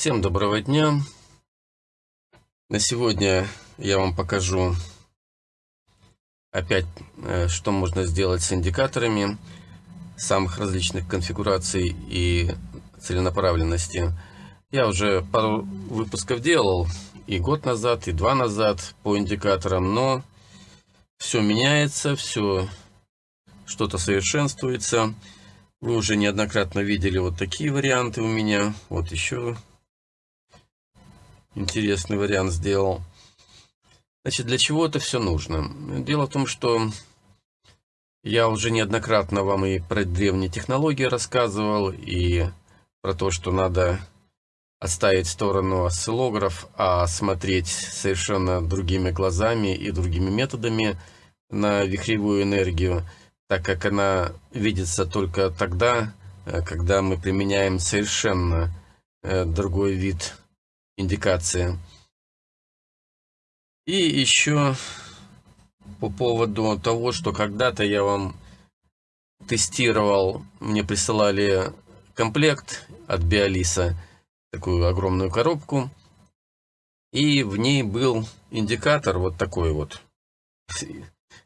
Всем доброго дня! На сегодня я вам покажу опять, э, что можно сделать с индикаторами самых различных конфигураций и целенаправленности. Я уже пару выпусков делал и год назад, и два назад по индикаторам, но все меняется, все что-то совершенствуется. Вы уже неоднократно видели вот такие варианты у меня. Вот еще интересный вариант сделал. Значит, для чего это все нужно? Дело в том, что я уже неоднократно вам и про древние технологии рассказывал, и про то, что надо отставить сторону осциллограф, а смотреть совершенно другими глазами и другими методами на вихревую энергию – так как она видится только тогда, когда мы применяем совершенно э, другой вид индикации. И еще по поводу того, что когда-то я вам тестировал, мне присылали комплект от Биолиса, такую огромную коробку, и в ней был индикатор вот такой вот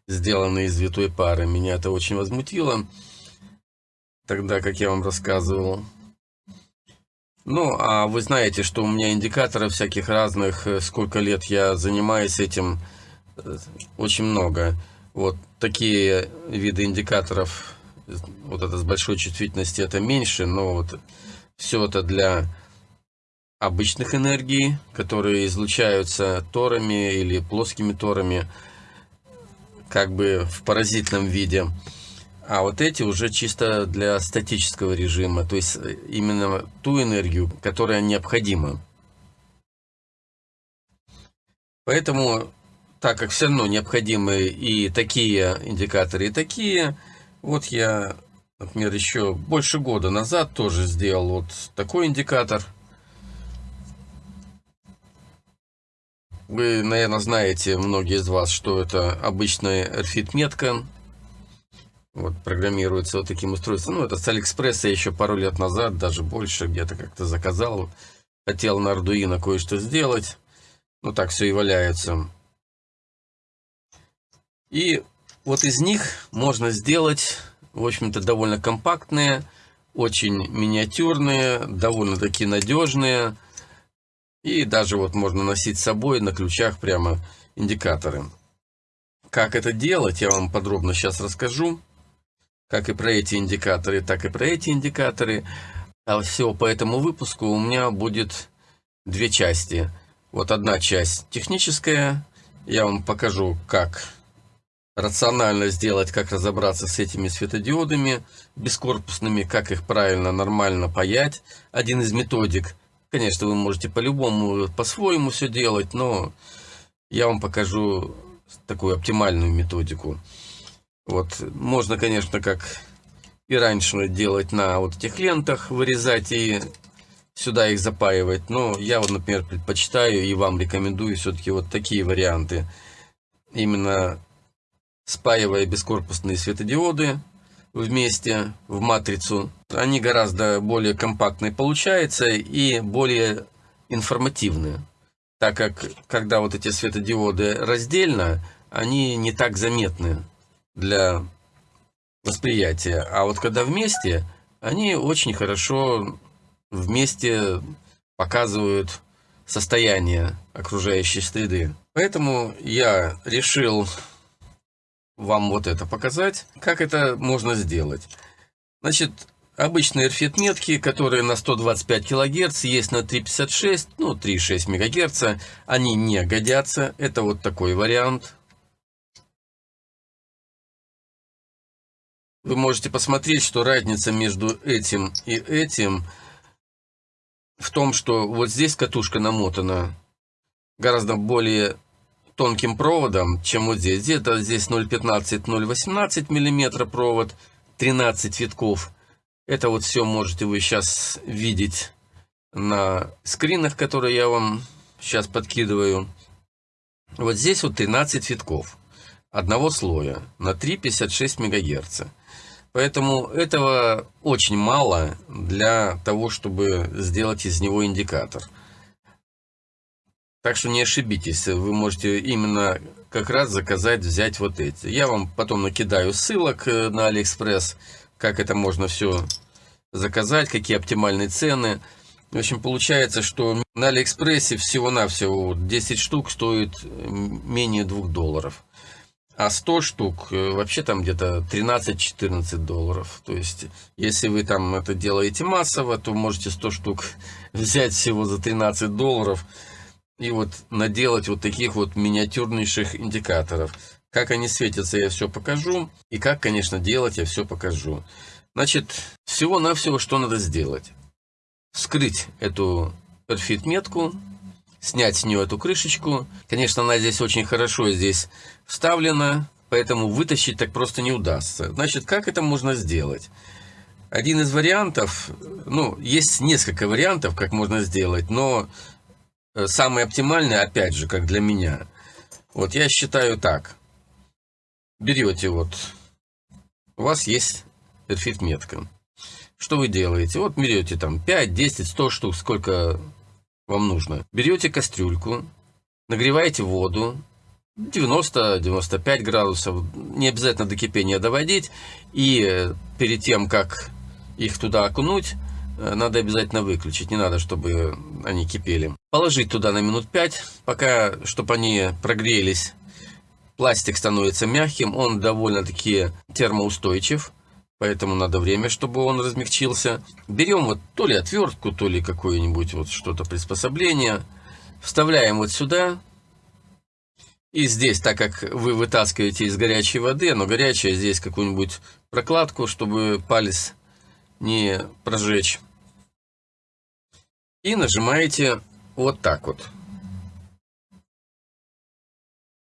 сделанный из витой пары. Меня это очень возмутило, тогда, как я вам рассказывал. Ну, а вы знаете, что у меня индикаторы всяких разных, э, сколько лет я занимаюсь этим, э, очень много. Вот такие виды индикаторов, вот это с большой чувствительностью, это меньше, но вот все это для обычных энергий, которые излучаются торами или плоскими торами как бы в паразитном виде. А вот эти уже чисто для статического режима, то есть э, именно ту энергию, которая необходима. Поэтому, так как все равно необходимы и такие индикаторы, и такие, вот я, например, еще больше года назад тоже сделал вот такой индикатор – Вы, наверное, знаете, многие из вас, что это обычная RFID-метка. Вот, программируется вот таким устройством. Ну, это с Алиэкспресса еще пару лет назад, даже больше, где-то как-то заказал. Хотел на Arduino кое-что сделать. Ну, так все и валяется. И вот из них можно сделать, в общем-то, довольно компактные, очень миниатюрные, довольно-таки надежные, и даже вот можно носить с собой на ключах прямо индикаторы. Как это делать, я вам подробно сейчас расскажу. Как и про эти индикаторы, так и про эти индикаторы. А всего по этому выпуску у меня будет две части. Вот одна часть техническая. Я вам покажу, как рационально сделать, как разобраться с этими светодиодами бескорпусными, как их правильно, нормально паять. Один из методик – Конечно, вы можете по-любому, по-своему все делать, но я вам покажу такую оптимальную методику. Вот, можно, конечно, как и раньше делать на вот этих лентах, вырезать и сюда их запаивать. Но я вот, например, предпочитаю и вам рекомендую все-таки вот такие варианты. Именно спаивая бескорпусные светодиоды, вместе в матрицу, они гораздо более компактные получаются и более информативные. Так как, когда вот эти светодиоды раздельно, они не так заметны для восприятия. А вот когда вместе, они очень хорошо вместе показывают состояние окружающей среды. Поэтому я решил вам вот это показать. Как это можно сделать? Значит, обычные RFID метки, которые на 125 кГц, есть на 356, ну 3,6 МГц, они не годятся. Это вот такой вариант. Вы можете посмотреть, что разница между этим и этим в том, что вот здесь катушка намотана гораздо более тонким проводом, чем вот здесь. Где-то здесь 0,15-0,18 мм провод, 13 витков. Это вот все можете вы сейчас видеть на скринах, которые я вам сейчас подкидываю. Вот здесь вот 13 витков одного слоя на 3,56 МГц. Поэтому этого очень мало для того, чтобы сделать из него индикатор. Так что не ошибитесь, вы можете именно как раз заказать, взять вот эти. Я вам потом накидаю ссылок э, на Алиэкспресс, как это можно все заказать, какие оптимальные цены. В общем, получается, что на Алиэкспрессе всего-навсего 10 штук стоит менее 2 долларов. А 100 штук э, вообще там где-то 13-14 долларов. То есть, если вы там это делаете массово, то можете 100 штук взять всего за 13 долларов и вот наделать вот таких вот миниатюрнейших индикаторов. Как они светятся, я все покажу. И как, конечно, делать, я все покажу. Значит, всего-навсего, что надо сделать вскрыть эту perfit метку, снять с нее эту крышечку. Конечно, она здесь очень хорошо здесь вставлена, поэтому вытащить так просто не удастся. Значит, как это можно сделать? Один из вариантов, ну, есть несколько вариантов, как можно сделать, но э, самый оптимальный, опять же, как для меня, вот я считаю так. Берете вот, у вас есть perfit метка. Что вы делаете? Вот берете там 5, 10, 100 штук, сколько вам нужно. Берете кастрюльку, нагреваете воду, 90-95 градусов, не обязательно до кипения доводить. И перед тем, как их туда окунуть, э, надо обязательно выключить, не надо, чтобы они кипели. Положить туда на минут 5, пока, чтобы они прогрелись. Пластик становится мягким, он довольно-таки термоустойчив поэтому надо время, чтобы он размягчился. Берем вот то ли отвертку, то ли какое-нибудь вот что-то приспособление, вставляем вот сюда. И здесь, так как вы вытаскиваете из горячей воды, но горячая, здесь какую-нибудь прокладку, чтобы палец не прожечь. И нажимаете вот так вот.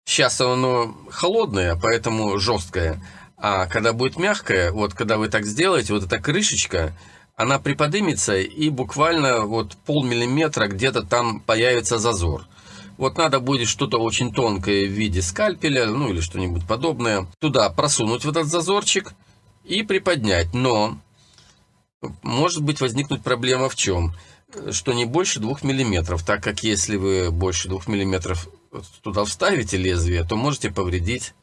Сейчас оно холодное, поэтому жесткое. А когда будет мягкая, вот когда вы так сделаете, вот эта крышечка, она приподнимется и буквально вот полмиллиметра где-то там появится зазор. Вот надо будет что-то очень тонкое в виде скальпеля, ну или что-нибудь подобное, туда просунуть в этот зазорчик и приподнять. Но может быть возникнуть проблема в чем? Что не больше 2 миллиметров, так как если вы больше 2 миллиметров туда вставите лезвие, то можете повредить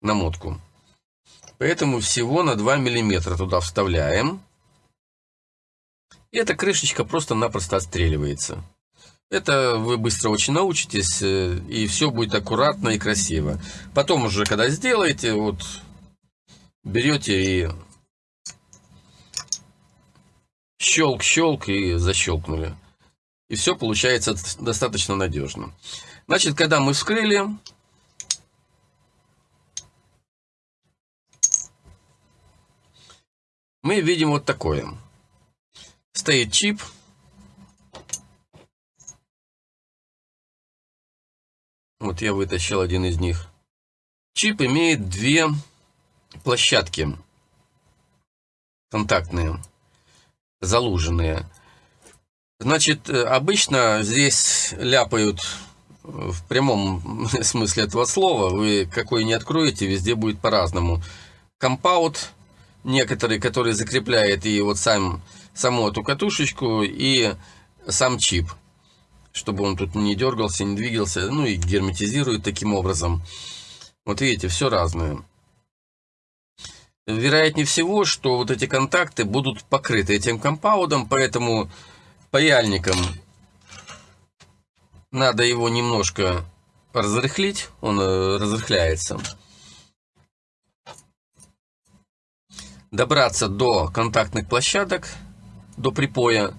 намотку. Поэтому всего на 2 мм туда вставляем. И эта крышечка просто-напросто отстреливается. Это вы быстро очень научитесь, э, и все будет аккуратно и красиво. Потом уже, когда сделаете, вот берете и щелк-щелк и защелкнули. И все получается достаточно надежно. Значит, когда мы вскрыли, мы видим вот такое. Стоит чип. Вот я вытащил один из них. Чип имеет две площадки контактные, залуженные. Значит, обычно здесь ляпают в прямом смысле этого слова. Вы какой не откроете, везде будет по-разному. Компаунд некоторые, которые закрепляют и вот сам, саму эту катушечку, и сам чип, чтобы он тут не дергался, не двигался, ну и герметизирует таким образом. Вот видите, все разное. Вероятнее всего, что вот эти контакты будут покрыты этим компаундом, поэтому паяльником надо его немножко разрыхлить, он э, разрыхляется. добраться до контактных площадок, до припоя.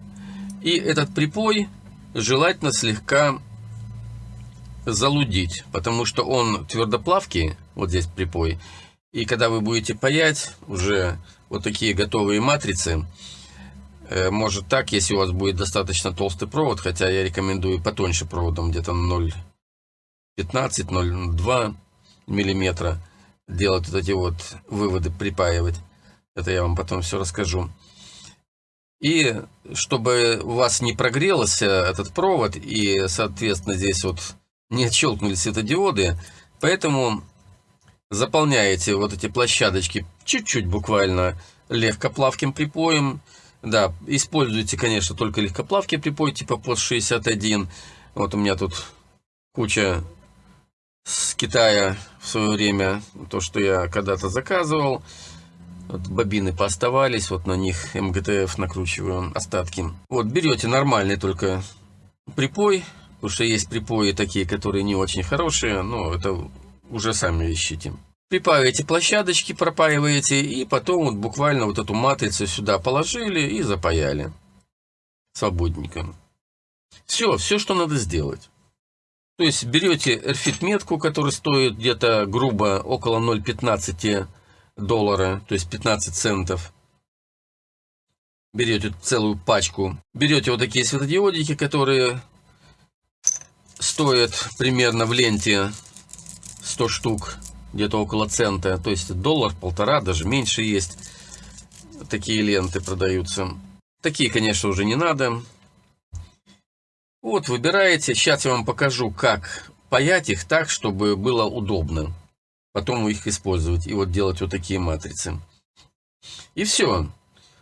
И этот припой желательно слегка залудить, потому что он твердоплавкий, вот здесь припой. И когда вы будете паять уже вот такие готовые матрицы, э, может так, если у вас будет достаточно толстый провод, хотя я рекомендую потоньше проводом, где-то 0,15-0,2 миллиметра делать вот эти вот выводы, припаивать. Это я вам потом все расскажу. И чтобы у вас не прогрелся этот провод, и, соответственно, здесь вот не отщелкнули светодиоды, поэтому Заполняете вот эти площадочки чуть-чуть буквально легкоплавким припоем. Да, используйте, конечно, только легкоплавкий припой типа пост 61. Вот у меня тут куча с Китая в свое время, то, что я когда-то заказывал. Вот бобины пооставались, вот на них МГТФ накручиваю остатки. Вот берете нормальный только припой, потому что есть припои такие, которые не очень хорошие, но это уже сами ищите. Припаиваете площадочки, пропаиваете, и потом вот буквально вот эту матрицу сюда положили и запаяли. Свободненько. Все, все, что надо сделать. То есть берете RFID метку, которая стоит где-то грубо около 0,15 доллара, то есть 15 центов. Берете целую пачку. Берете вот такие светодиодики, которые стоят примерно в ленте 100 штук, где-то около цента. То есть доллар, полтора, даже меньше есть. Такие ленты продаются. Такие, конечно, уже не надо. Вот, выбираете. Сейчас я вам покажу, как паять их так, чтобы было удобно. Потом их использовать и вот делать вот такие матрицы. И все.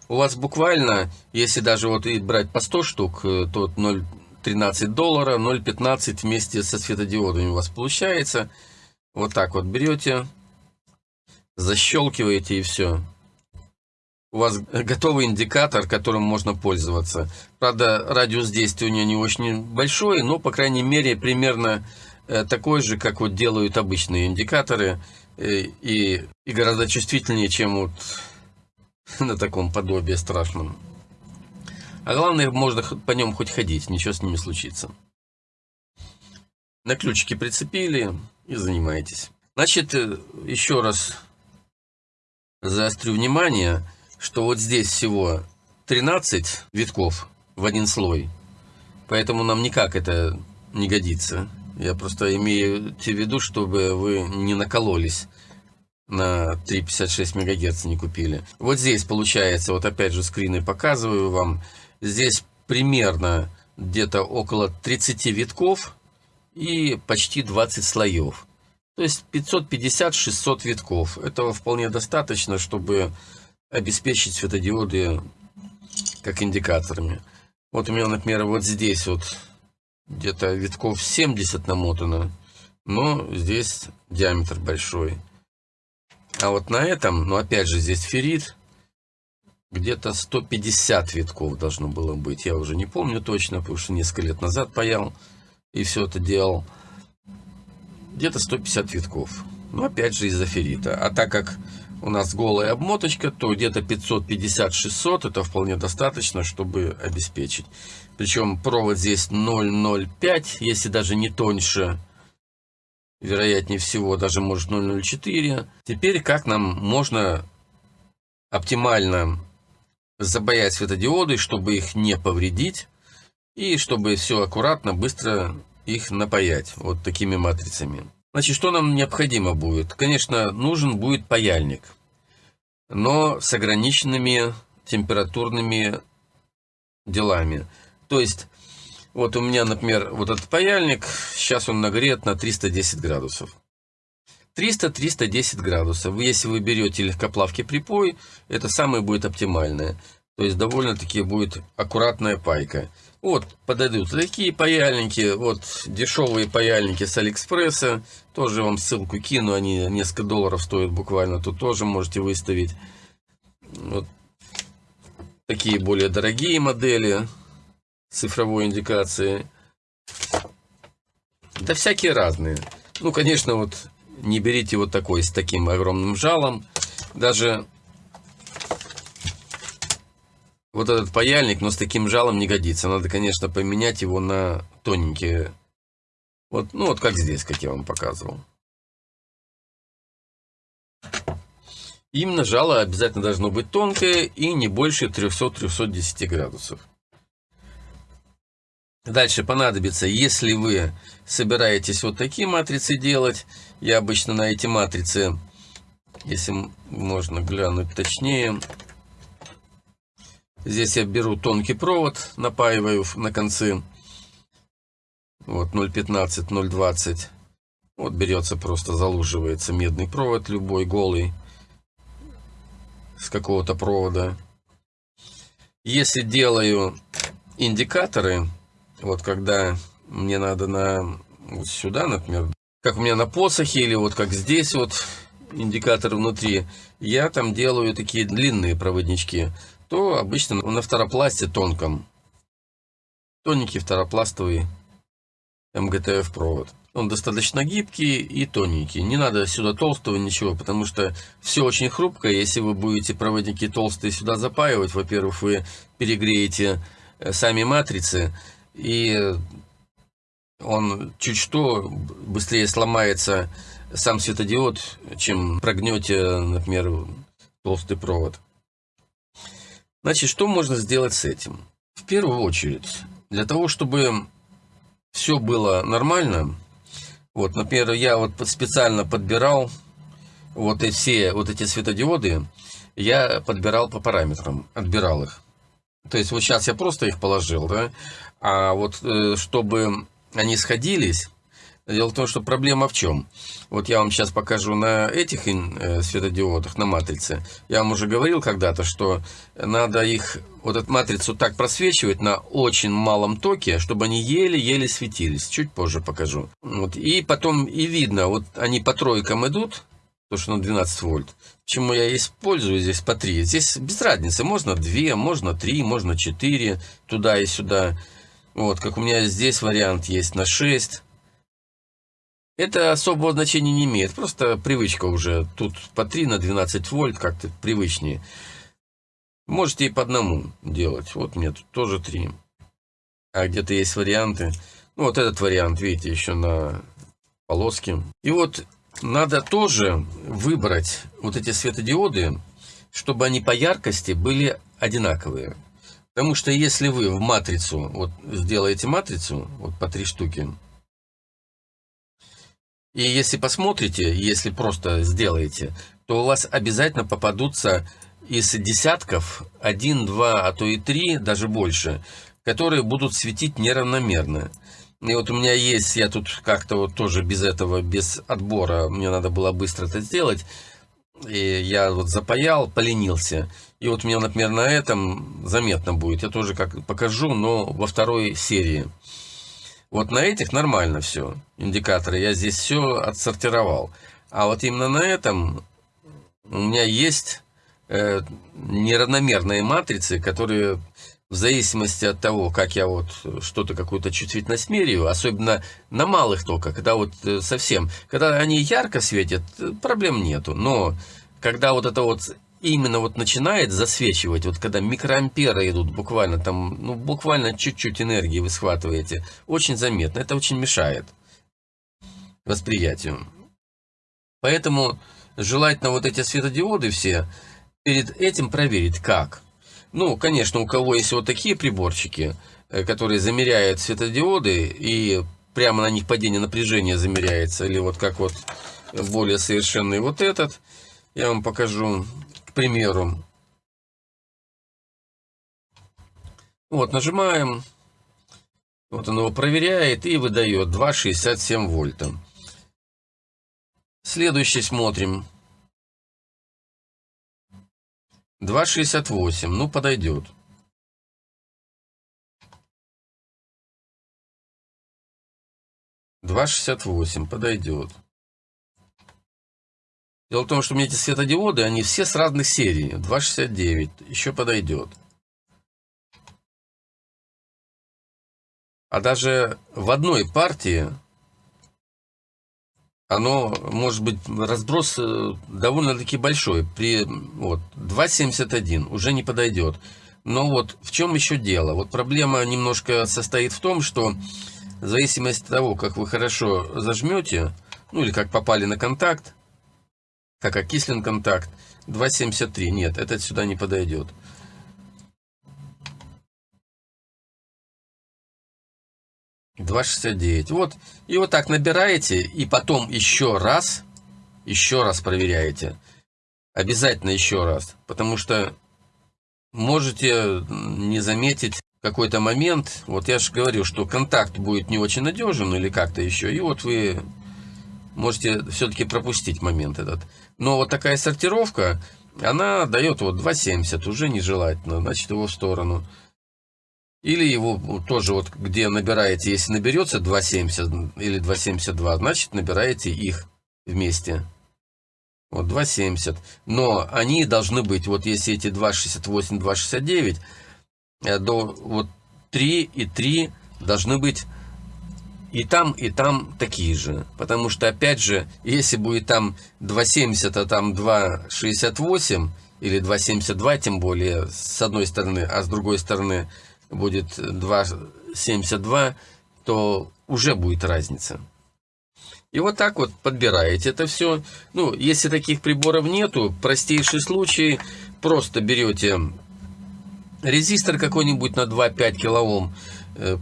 У вас буквально, если даже вот и брать по 100 штук, э, то 0,13 доллара, 0,15 вместе со светодиодами у вас получается. Вот так вот берете, защелкиваете и все у вас готовый индикатор, которым можно пользоваться. Правда, радиус действия у нее не очень большой, но, по крайней мере, примерно такой же, как вот делают обычные индикаторы, э, и, и гораздо чувствительнее, чем вот на таком подобии страшном. А главное, можно по нем хоть ходить, ничего с ними случится. На ключики прицепили и занимаетесь. Значит, э, еще раз заострю внимание – что вот здесь всего 13 витков в один слой. Поэтому нам никак это не годится. Я просто имею в виду, чтобы вы не накололись на 3,56 МГц не купили. Вот здесь получается, вот опять же скрины показываю вам, здесь примерно где-то около 30 витков и почти 20 слоев. То есть 550-600 витков. Этого вполне достаточно, чтобы обеспечить светодиоды как индикаторами. Вот у меня, например, вот здесь вот где-то витков 70 намотано, но здесь диаметр большой. А вот на этом, ну опять же здесь феррит, где-то 150 витков должно было быть. Я уже не помню точно, потому что несколько лет назад паял и все это делал. Где-то 150 витков. Ну опять же из-за феррита. А так как у нас голая обмоточка, то где-то 550-600 это вполне достаточно, чтобы обеспечить. Причем провод здесь 0,05, если даже не тоньше, вероятнее всего, даже может 0,04. Теперь как нам можно оптимально забаять светодиоды, чтобы их не повредить, и чтобы все аккуратно, быстро их напаять вот такими матрицами. Значит, что нам необходимо будет? Конечно, нужен будет паяльник, но с ограниченными температурными делами. То есть, вот у меня, например, вот этот паяльник, сейчас он нагрет на 310 градусов. 300-310 градусов. Если вы берете легкоплавкий припой, это самое будет оптимальное. То есть довольно-таки будет аккуратная пайка. Вот, подойдут такие паяльники, вот дешевые паяльники с Алиэкспресса, тоже вам ссылку кину, они несколько долларов стоят буквально, тут тоже можете выставить. Вот такие более дорогие модели цифровой индикации. Да всякие разные. Ну, конечно, вот не берите вот такой с таким огромным жалом. Даже вот этот паяльник, но с таким жалом не годится. Надо, конечно, поменять его на тоненькие. Вот, ну вот как здесь, как я вам показывал. Именно жало обязательно должно быть тонкое и не больше 300-310 градусов. Дальше понадобится, если вы собираетесь вот такие матрицы делать, я обычно на эти матрицы, если можно глянуть точнее, Здесь я беру тонкий провод, напаиваю на концы. Вот 0,15, 0,20. Вот берется просто, залуживается медный провод, любой голый, с какого-то провода. Если делаю индикаторы, вот когда мне надо на вот сюда, например, как у меня на посохе, или вот как здесь вот индикатор внутри, я там делаю такие длинные проводнички, то обычно на второпласте тонком. Тоненький второпластовый МГТФ провод. Он достаточно гибкий и тоненький. Не надо сюда толстого ничего, потому что все очень хрупкое. Если вы будете проводники толстые сюда запаивать, во-первых, вы перегреете э, сами матрицы, и он чуть что быстрее сломается сам светодиод, чем прогнете, например, толстый провод. Значит, что можно сделать с этим? В первую очередь, для того, чтобы все было нормально, вот, например, я вот специально подбирал вот эти, все вот эти светодиоды, я подбирал по параметрам, отбирал их. То есть вот сейчас я просто их положил, да, а вот э, чтобы они сходились, Дело в том, что проблема в чем? Вот я вам сейчас покажу на этих э, светодиодах, на матрице. Я вам уже говорил когда-то, что надо их, вот эту матрицу так просвечивать на очень малом токе, чтобы они еле-еле светились. Чуть позже покажу. Вот. И потом и видно, вот они по тройкам идут, то что на 12 вольт. Почему я использую здесь по 3? Здесь без разницы, можно 2, можно 3, можно 4, туда и сюда. Вот, как у меня здесь вариант есть на 6. Это особого значения не имеет, просто привычка уже. Тут по 3 на 12 вольт как-то привычнее. Можете и по одному делать. Вот мне тут тоже 3. А где-то есть варианты. Ну, вот этот вариант, видите, еще на полоске. И вот надо тоже выбрать вот эти светодиоды, чтобы они по яркости были одинаковые. Потому что если вы в матрицу, вот сделаете матрицу, вот по три штуки, и если посмотрите, если просто сделаете, то у вас обязательно попадутся из десятков один, два, а то и три, даже больше, которые будут светить неравномерно. И вот у меня есть, я тут как-то вот тоже без этого, без отбора, мне надо было быстро это сделать. И я вот запаял, поленился. И вот у меня, например, на этом заметно будет. Я тоже как покажу, но во второй серии. Вот на этих нормально все, индикаторы. Я здесь все отсортировал. А вот именно на этом у меня есть э, неравномерные матрицы, которые в зависимости от того, как я вот что-то, какую-то чувствительность меряю, особенно на малых только, когда вот э, совсем, когда они ярко светят, э, проблем нету. Но когда вот это вот именно вот начинает засвечивать, вот когда микроамперы идут буквально там, ну буквально чуть-чуть энергии вы схватываете, очень заметно, это очень мешает восприятию. Поэтому желательно вот эти светодиоды все перед этим проверить как. Ну, конечно, у кого есть вот такие приборчики, э, которые замеряют светодиоды и прямо на них падение напряжения замеряется, или вот как вот более совершенный вот этот, я вам покажу к примеру. Вот, нажимаем. Вот он его проверяет и выдает 2,67 вольта. Следующий смотрим. 2,68. Ну, подойдет. Два шестьдесят восемь подойдет. Дело в том, что у меня эти светодиоды, они все с разных серий. 269 еще подойдет. А даже в одной партии оно может быть разброс э, довольно-таки большой. При вот, 2,71 уже не подойдет. Но вот в чем еще дело? Вот проблема немножко состоит в том, что в зависимости от того, как вы хорошо зажмете, ну или как попали на контакт, как окислен контакт. 2,73. Нет, этот сюда не подойдет. Два шестьдесят девять. Вот. И вот так набираете, и потом еще раз, еще раз проверяете. Обязательно еще раз. Потому что можете не заметить какой-то момент. Вот я же говорю, что контакт будет не очень надежен или как-то еще. И вот вы можете все-таки пропустить момент этот. Но вот такая сортировка, она дает вот 2,70, уже нежелательно, значит его в сторону. Или его тоже вот где набираете, если наберется 2,70 или 2,72, значит набираете их вместе. Вот 2,70. Но они должны быть, вот если эти 2,68, 2,69, э, до вот 3 и 3 должны быть и там, и там такие же. Потому что, опять же, если будет там 2,70, а там 2,68 или 2,72, тем более, с одной стороны, а с другой стороны будет 2,72, то уже будет разница. И вот так вот подбираете это все. Ну, если таких приборов нету, простейший случай, просто берете резистор какой-нибудь на 2,5 килоом, э,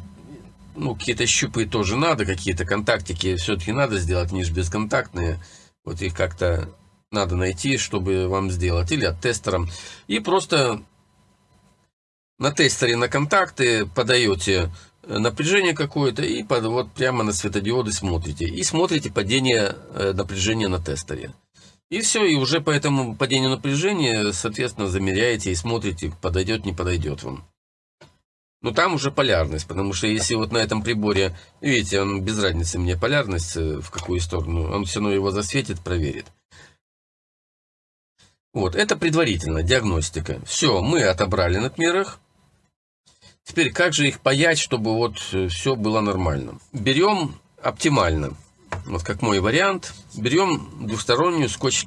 ну, какие-то щупы тоже надо, какие-то контактики все-таки надо сделать, они же бесконтактные. Вот их как-то надо найти, чтобы вам сделать, или от тестером. И просто на тестере на контакты подаете напряжение какое-то и под, вот прямо на светодиоды смотрите. И смотрите падение э, напряжения на тестере. И все, и уже по этому падению напряжения, соответственно, замеряете и смотрите, подойдет, не подойдет вам. Но там уже полярность, потому что если вот на этом приборе, видите, он без разницы мне полярность, э, в какую сторону, он все равно его засветит, проверит. Вот, это предварительно, диагностика. Все, мы отобрали на отмерах. Теперь, как же их паять, чтобы вот э, все было нормально? Берем оптимально, вот как мой вариант, берем двухстороннюю скотч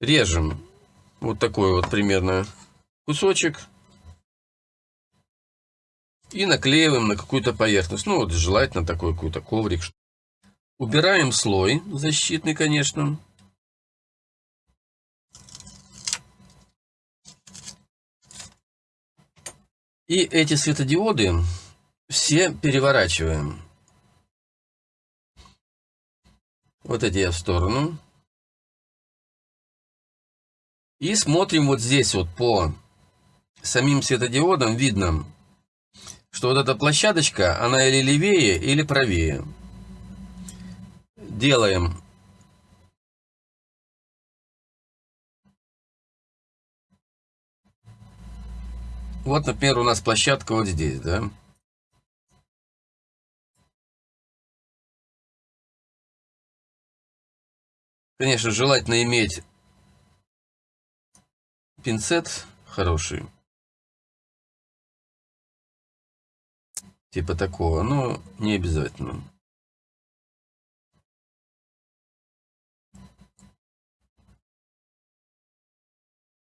режем вот такой вот примерно кусочек и наклеиваем на какую-то поверхность. Ну вот желательно такой какой-то коврик. Убираем слой защитный, конечно. И эти светодиоды все переворачиваем. Вот эти я в сторону. И смотрим вот здесь вот по самим светодиодам видно, что вот эта площадочка, она или левее, или правее. Делаем Вот, например, у нас площадка вот здесь, да. Конечно, желательно иметь пинцет хороший. Типа такого, но не обязательно.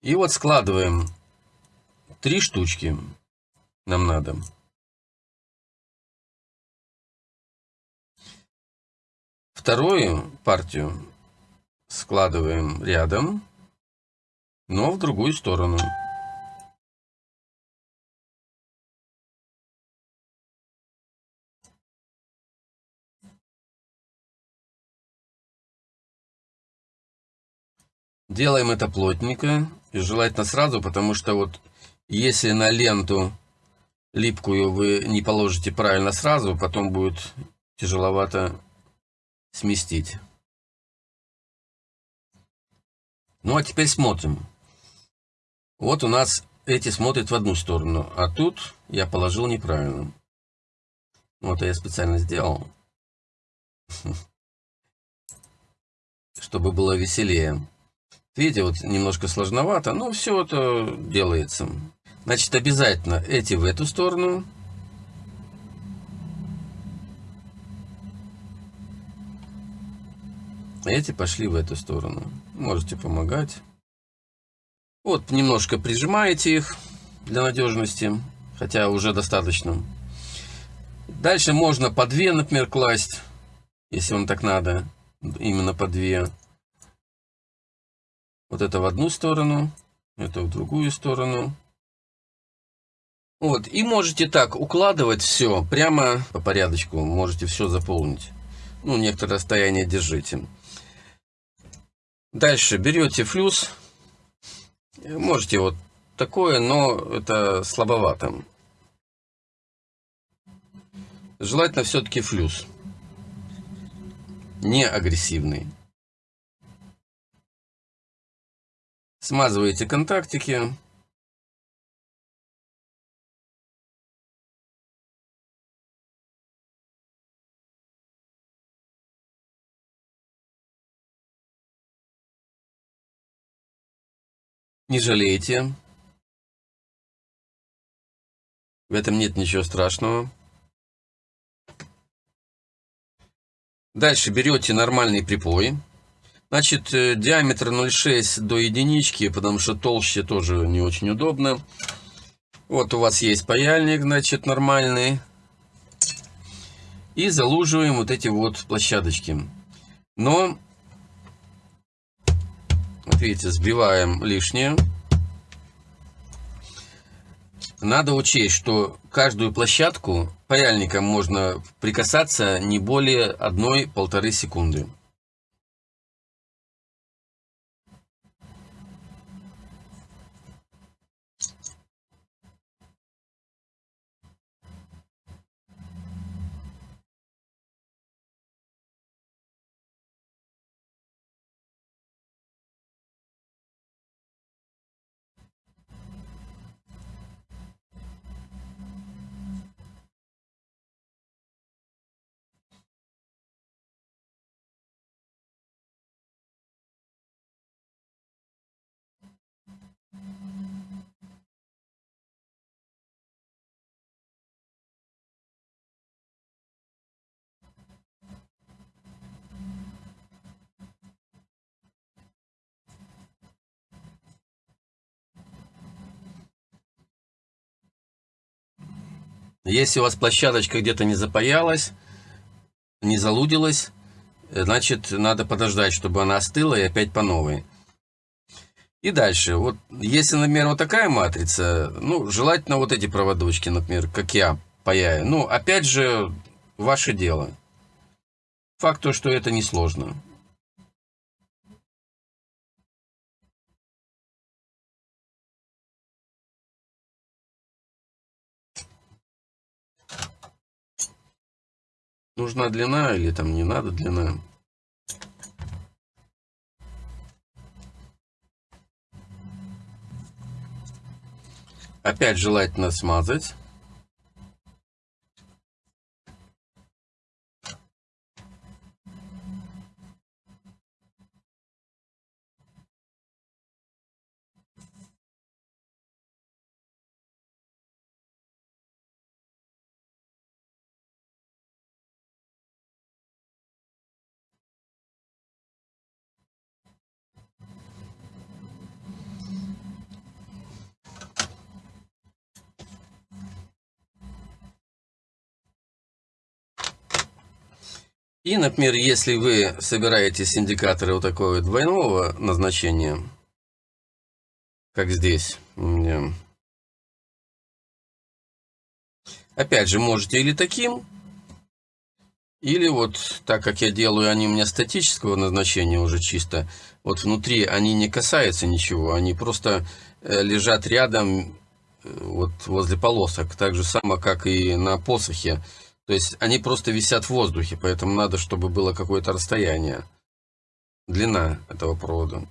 И вот складываем Три штучки нам надо. Вторую партию складываем рядом, но в другую сторону. Делаем это плотненько и желательно сразу, потому что вот если на ленту липкую вы не положите правильно сразу, потом будет тяжеловато сместить. Ну а теперь смотрим. Вот у нас эти смотрят в одну сторону, а тут я положил неправильно. Вот я специально сделал, чтобы было веселее. Видите, вот немножко сложновато, но все это делается. Значит, обязательно эти в эту сторону. Эти пошли в эту сторону. Можете помогать. Вот, немножко прижимаете их для надежности, хотя уже достаточно. Дальше можно по две, например, класть, если вам так надо, именно по две. Вот это в одну сторону, это в другую сторону. Вот, и можете так укладывать все прямо по порядочку, можете все заполнить. Ну, некоторое расстояние держите. Дальше берете флюс, можете вот такое, но это слабовато. Желательно все-таки флюс. Не агрессивный. Смазываете контактики. Не жалейте. В этом нет ничего страшного. Дальше берете нормальный припой. Значит, э, диаметр 0,6 до единички, потому что толще тоже не очень удобно. Вот у вас есть паяльник, значит, нормальный. И залуживаем вот эти вот площадочки. Но, видите, сбиваем лишнее. Надо учесть, что каждую площадку паяльником можно прикасаться не более 1-1,5 секунды. Если у вас площадочка где-то не запаялась, не залудилась, значит, надо подождать, чтобы она остыла и опять по новой. И дальше, вот если, например, вот такая матрица, ну, желательно вот эти проводочки, например, как я паяю. Ну, опять же, ваше дело. Факт то, что это несложно. Нужна длина или там не надо длина. Опять желательно смазать. И, например, если вы собираетесь индикаторы вот такого двойного назначения, как здесь опять же, можете или таким, или вот так как я делаю, они у меня статического назначения уже чисто, вот внутри они не касаются ничего, они просто э, лежат рядом, э, вот возле полосок, так же само, как и на посохе. То есть они просто висят в воздухе, поэтому надо, чтобы было какое-то расстояние. Длина этого провода.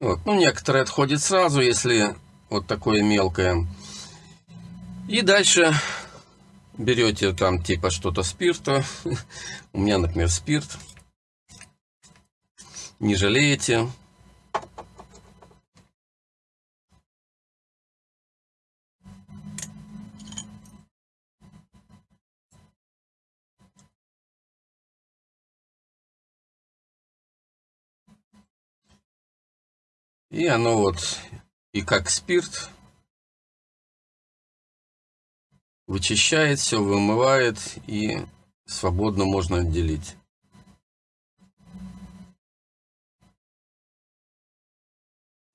Вот. Ну, некоторые отходят сразу, если вот такое мелкое. И дальше берете там типа что-то спирта. У меня, например, спирт. Не жалеете. И оно вот и как спирт вычищает все, вымывает и свободно можно отделить.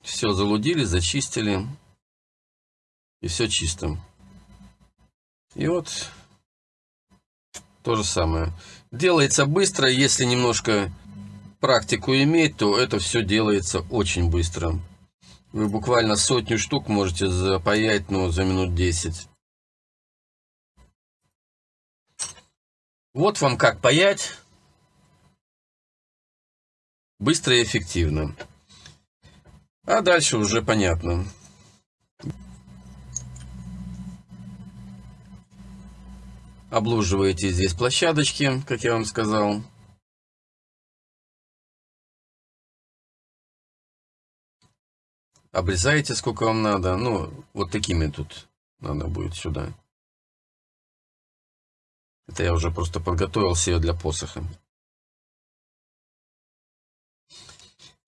Все залудили, зачистили. И все чисто. И вот то же самое. Делается быстро, если немножко практику иметь, то это все делается очень быстро. Вы буквально сотню штук можете запаять ну, за минут 10. Вот вам как паять. Быстро и эффективно. А дальше уже понятно. Облуживаете здесь площадочки, как я вам сказал. Обрезаете сколько вам надо. Ну, вот такими тут надо будет сюда. Это я уже просто подготовил себе для посоха.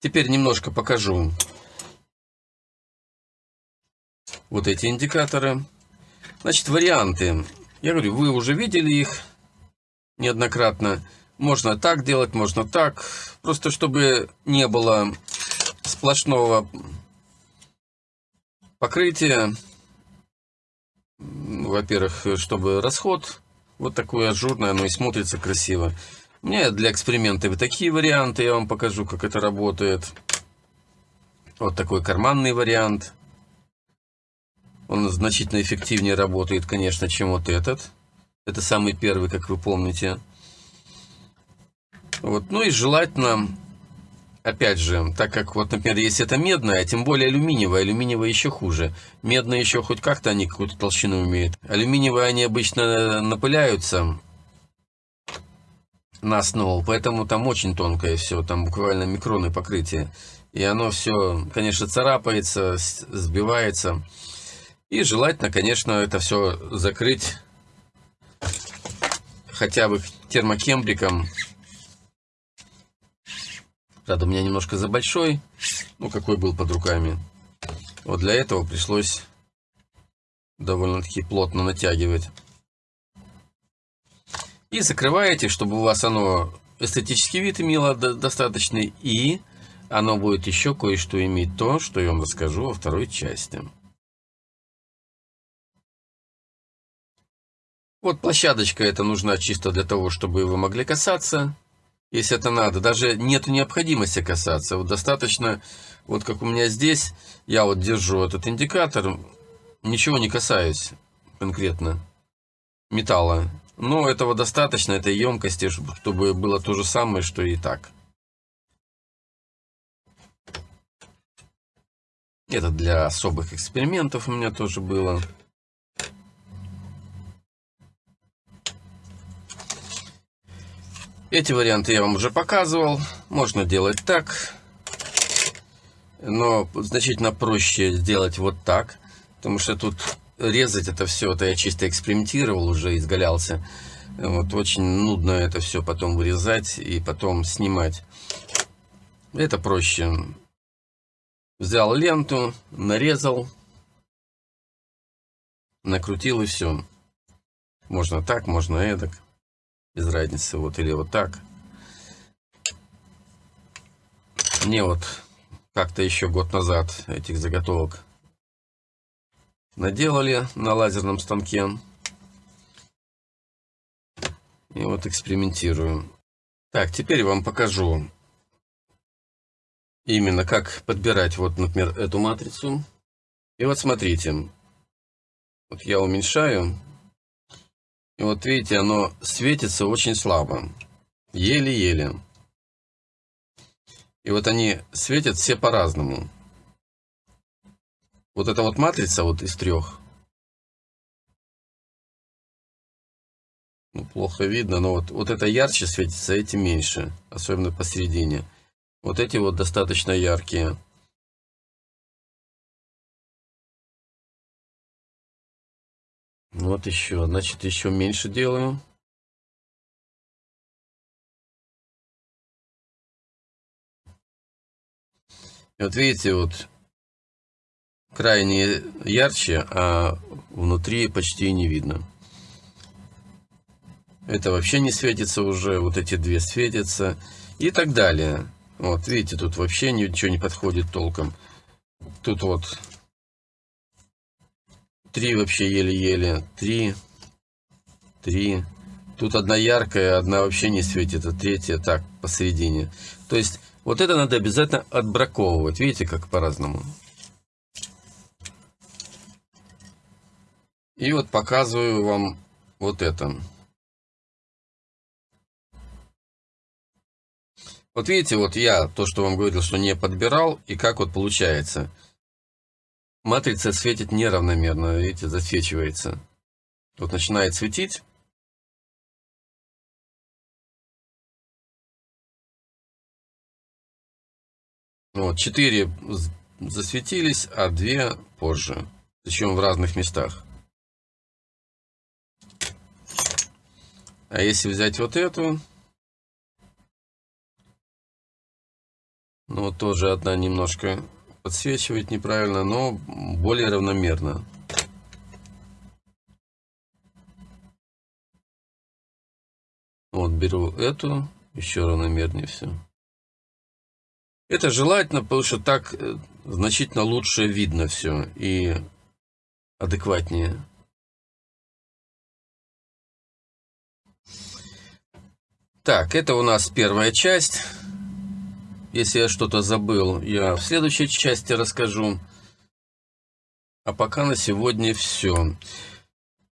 Теперь немножко покажу вот эти индикаторы. Значит, варианты. Я говорю, вы уже видели их неоднократно. Можно так делать, можно так. Просто чтобы не было сплошного покрытия. Во-первых, чтобы расход вот такой ажурный, оно и смотрится красиво. У меня для эксперимента такие варианты, я вам покажу, как это работает. Вот такой карманный вариант. Он значительно эффективнее работает, конечно, чем вот этот. Это самый первый, как вы помните. Вот. Ну и желательно, опять же, так как вот, например, если это медная, а тем более алюминиевая, алюминиевая еще хуже. Медная еще хоть как-то они какую-то толщину имеют. Алюминиевые они обычно напыляются на основу, поэтому там очень тонкое все, там буквально микроны покрытия. И оно все, конечно, царапается, сбивается. И желательно, конечно, это все закрыть хотя бы термокембриком. Правда, у меня немножко за большой, ну какой был под руками. Вот для этого пришлось довольно-таки плотно натягивать. И закрываете, чтобы у вас оно эстетический вид имело достаточный. И оно будет еще кое-что иметь то, что я вам расскажу во второй части. Вот площадочка эта нужна чисто для того, чтобы вы могли касаться, если это надо. Даже нет необходимости касаться. Вот достаточно, вот как у меня здесь, я вот держу этот индикатор, ничего не касаюсь конкретно металла. Но этого достаточно, этой емкости, чтобы было то же самое, что и так. Это для особых экспериментов у меня тоже было. Эти варианты я вам уже показывал. Можно делать так. Но значительно проще сделать вот так. Потому что тут резать это все, это я чисто экспериментировал, уже изгалялся. Вот очень нудно это все потом вырезать и потом снимать. Это проще. Взял ленту, нарезал, накрутил и все. Можно так, можно эдак без разницы, вот или вот так. Мне вот как-то еще год назад этих заготовок наделали на лазерном станке. И вот экспериментирую. Так, теперь вам покажу именно как подбирать вот, например, эту матрицу. И вот смотрите, вот я уменьшаю и вот видите, оно светится очень слабо. Еле-еле. И вот они светят все по-разному. Вот эта вот матрица вот из трех. Ну, плохо видно, но вот, вот это ярче светится, эти меньше. Особенно посередине. Вот эти вот достаточно яркие. Вот еще, значит, еще меньше делаю. И вот видите, вот крайне ярче, а внутри почти не видно. Это вообще не светится уже, вот эти две светятся и так далее. Вот, видите, тут вообще ничего не подходит толком. Тут вот три вообще еле-еле, три, три. Тут одна яркая, одна вообще не светит, а третья так, посередине. То есть, вот это надо обязательно отбраковывать. Видите, как по-разному. И вот показываю вам вот это. Вот видите, вот я то, что вам говорил, что не подбирал, и как вот получается. Матрица светит неравномерно, видите, засвечивается. Вот начинает светить. Вот, 4 засветились, а 2 позже. Причем в разных местах. А если взять вот эту, ну тоже одна немножко подсвечивает неправильно, но более равномерно. Вот беру эту, еще равномернее все. Это желательно, потому что так э, значительно лучше видно все и адекватнее. Так, это у нас первая часть. Если я что-то забыл, я в следующей части расскажу. А пока на сегодня все.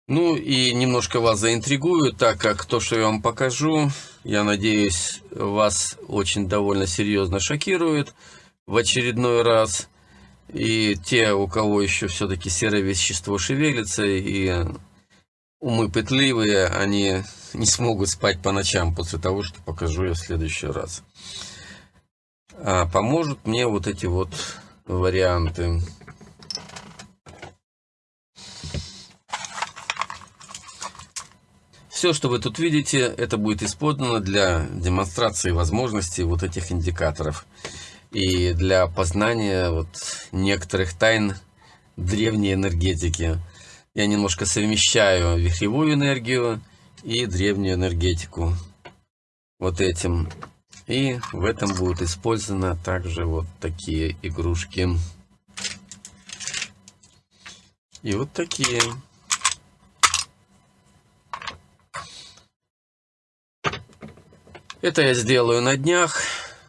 Ну и немножко вас заинтригую, так как то, что я вам покажу, я надеюсь, вас очень довольно серьезно шокирует в очередной раз. И те, у кого еще все-таки серое вещество шевелится и умы пытливые, они не смогут спать по ночам после того, что покажу я в следующий раз. А поможет мне вот эти вот варианты. Все, что вы тут видите, это будет использовано для демонстрации возможностей вот этих индикаторов и для познания вот некоторых тайн древней энергетики. Я немножко совмещаю вихревую энергию и древнюю энергетику вот этим. И в этом будут использованы также вот такие игрушки. И вот такие. Это я сделаю на днях.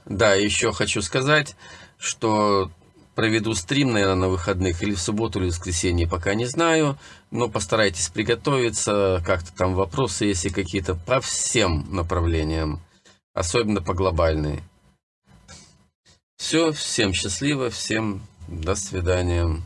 Да, еще хочу сказать, что проведу стрим, наверное, на выходных, или в субботу, или в воскресенье, пока не знаю. Но постарайтесь приготовиться, как-то там вопросы, если какие-то, по всем направлениям, особенно по глобальной. Все, всем счастливо, всем до свидания.